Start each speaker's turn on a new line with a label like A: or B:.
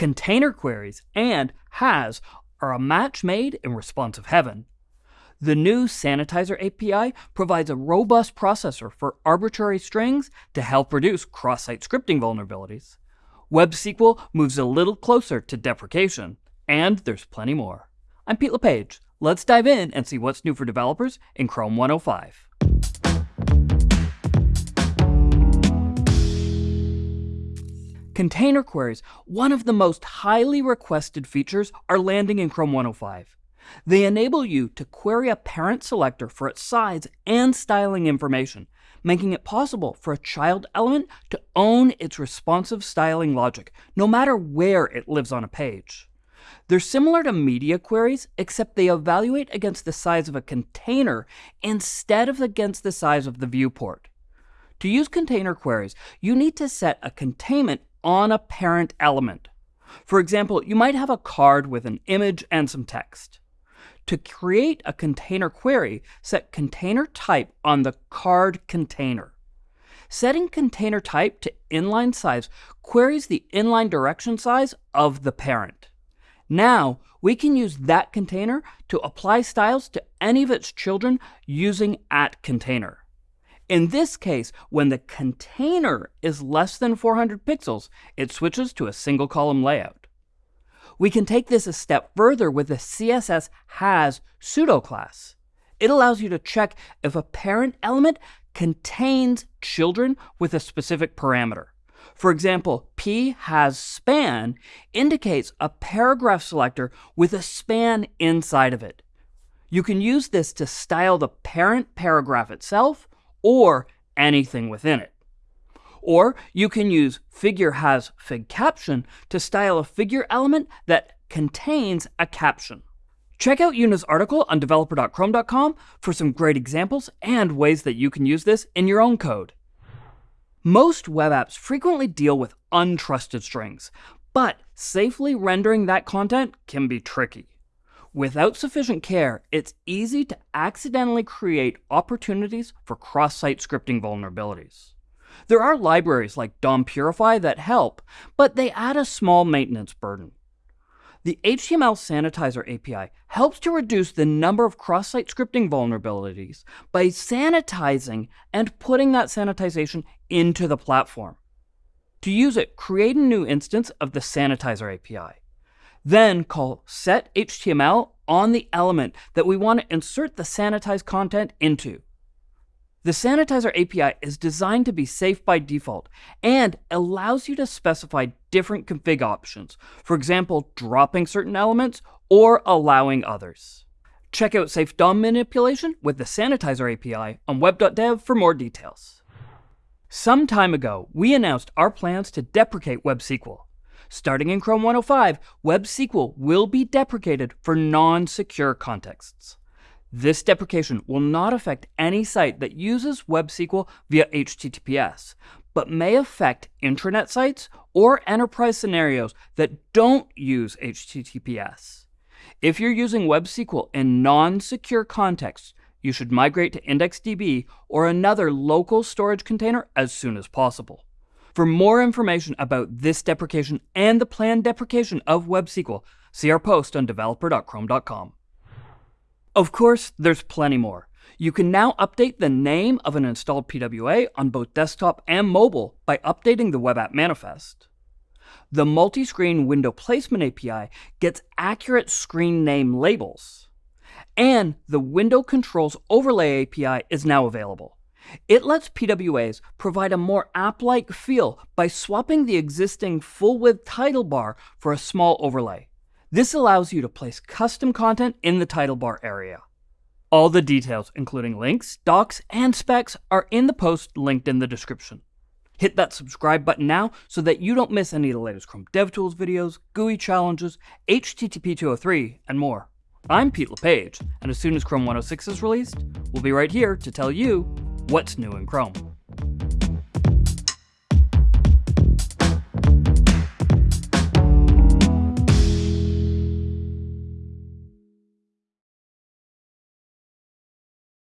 A: Container queries and has are a match made in responsive heaven. The new Sanitizer API provides a robust processor for arbitrary strings to help reduce cross-site scripting vulnerabilities. WebSQL moves a little closer to deprecation, and there's plenty more. I'm Pete LePage. Let's dive in and see what's new for developers in Chrome 105. Container queries, one of the most highly requested features, are landing in Chrome 105. They enable you to query a parent selector for its size and styling information, making it possible for a child element to own its responsive styling logic, no matter where it lives on a page. They're similar to media queries, except they evaluate against the size of a container instead of against the size of the viewport. To use container queries, you need to set a containment on a parent element. For example, you might have a card with an image and some text. To create a container query, set container type on the card container. Setting container type to inline size queries the inline direction size of the parent. Now, we can use that container to apply styles to any of its children using at container. In this case, when the container is less than 400 pixels, it switches to a single column layout. We can take this a step further with the CSS has pseudo class. It allows you to check if a parent element contains children with a specific parameter. For example, p has span indicates a paragraph selector with a span inside of it. You can use this to style the parent paragraph itself or anything within it. Or you can use figure has fig caption to style a figure element that contains a caption. Check out Una's article on developer.chrome.com for some great examples and ways that you can use this in your own code. Most web apps frequently deal with untrusted strings, but safely rendering that content can be tricky. Without sufficient care, it's easy to accidentally create opportunities for cross-site scripting vulnerabilities. There are libraries like DOM Purify that help, but they add a small maintenance burden. The HTML Sanitizer API helps to reduce the number of cross-site scripting vulnerabilities by sanitizing and putting that sanitization into the platform. To use it, create a new instance of the Sanitizer API. Then call setHTML on the element that we want to insert the sanitized content into. The Sanitizer API is designed to be safe by default and allows you to specify different config options, for example, dropping certain elements or allowing others. Check out Safe DOM manipulation with the Sanitizer API on web.dev for more details. Some time ago, we announced our plans to deprecate WebSQL. Starting in Chrome 105, WebSQL will be deprecated for non-secure contexts. This deprecation will not affect any site that uses WebSQL via HTTPS, but may affect intranet sites or enterprise scenarios that don't use HTTPS. If you're using WebSQL in non-secure contexts, you should migrate to IndexedDB or another local storage container as soon as possible. For more information about this deprecation and the planned deprecation of WebSQL, see our post on developer.chrome.com. Of course, there's plenty more. You can now update the name of an installed PWA on both desktop and mobile by updating the web app manifest. The multi-screen window placement API gets accurate screen name labels. And the window controls overlay API is now available. It lets PWAs provide a more app-like feel by swapping the existing full-width title bar for a small overlay. This allows you to place custom content in the title bar area. All the details, including links, docs, and specs, are in the post linked in the description. Hit that subscribe button now so that you don't miss any of the latest Chrome DevTools videos, GUI challenges, HTTP 203, and more. I'm Pete LePage, and as soon as Chrome 106 is released, we'll be right here to tell you what's new in Chrome.